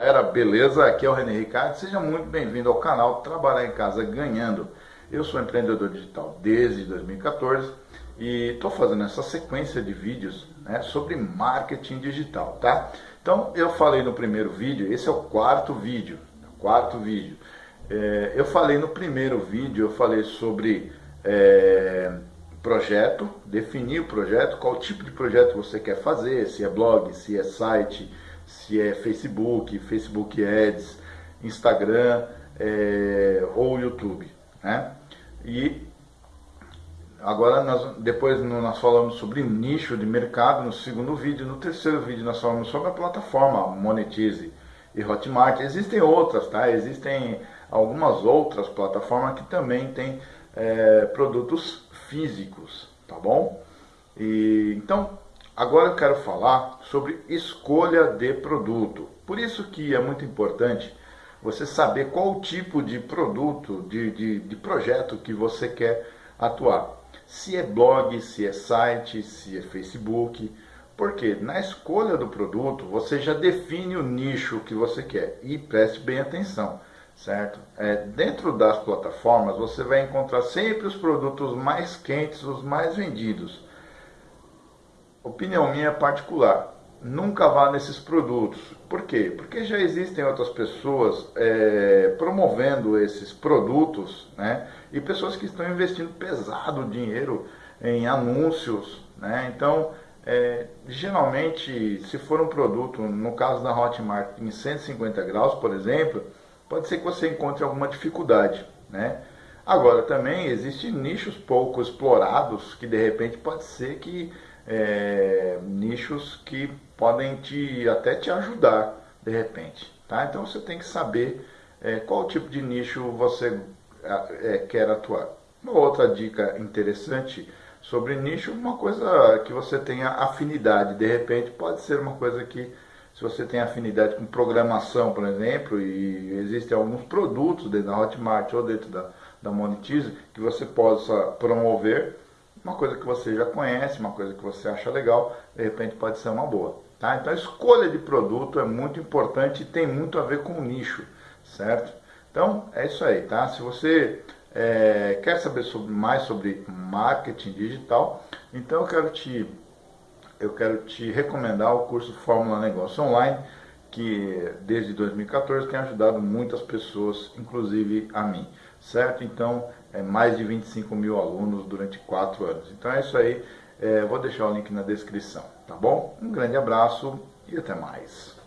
Galera, beleza? Aqui é o René Ricardo, seja muito bem-vindo ao canal Trabalhar em Casa Ganhando. Eu sou empreendedor digital desde 2014 e estou fazendo essa sequência de vídeos né, sobre marketing digital, tá? Então, eu falei no primeiro vídeo, esse é o quarto vídeo, quarto vídeo. É, eu falei no primeiro vídeo, eu falei sobre é, projeto, definir o projeto, qual tipo de projeto você quer fazer, se é blog, se é site, se é Facebook, Facebook Ads, Instagram é, ou YouTube. Né? E agora nós, depois nós falamos sobre nicho de mercado no segundo vídeo, no terceiro vídeo nós falamos sobre a plataforma Monetize e Hotmart. Existem outras, tá? Existem algumas outras plataformas que também têm é, produtos físicos, tá bom? E, então, Agora eu quero falar sobre escolha de produto. Por isso que é muito importante você saber qual tipo de produto, de, de, de projeto que você quer atuar. Se é blog, se é site, se é Facebook. Porque na escolha do produto você já define o nicho que você quer. E preste bem atenção, certo? É, dentro das plataformas você vai encontrar sempre os produtos mais quentes, os mais vendidos opinião minha particular, nunca vá nesses produtos. Por quê? Porque já existem outras pessoas é, promovendo esses produtos, né? E pessoas que estão investindo pesado dinheiro em anúncios, né? Então, é, geralmente, se for um produto, no caso da Hotmart, em 150 graus, por exemplo, pode ser que você encontre alguma dificuldade, né? Agora, também existem nichos pouco explorados que, de repente, pode ser que é, nichos que podem te até te ajudar de repente. Tá? Então você tem que saber é, qual tipo de nicho você é, quer atuar. Uma outra dica interessante sobre nicho, uma coisa que você tenha afinidade. De repente pode ser uma coisa que se você tem afinidade com programação, por exemplo, e existem alguns produtos dentro da Hotmart ou dentro da, da Monetize que você possa promover, uma coisa que você já conhece, uma coisa que você acha legal, de repente pode ser uma boa. Tá? Então a escolha de produto é muito importante e tem muito a ver com o nicho, certo? Então é isso aí, tá? Se você é, quer saber sobre, mais sobre marketing digital, então eu quero te eu quero te recomendar o curso Fórmula Negócio Online, que desde 2014 tem ajudado muitas pessoas, inclusive a mim certo? Então, é mais de 25 mil alunos durante quatro anos. Então é isso aí, é, vou deixar o link na descrição, tá bom? Um grande abraço e até mais.